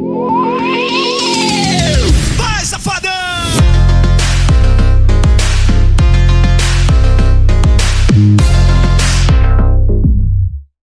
Whoa.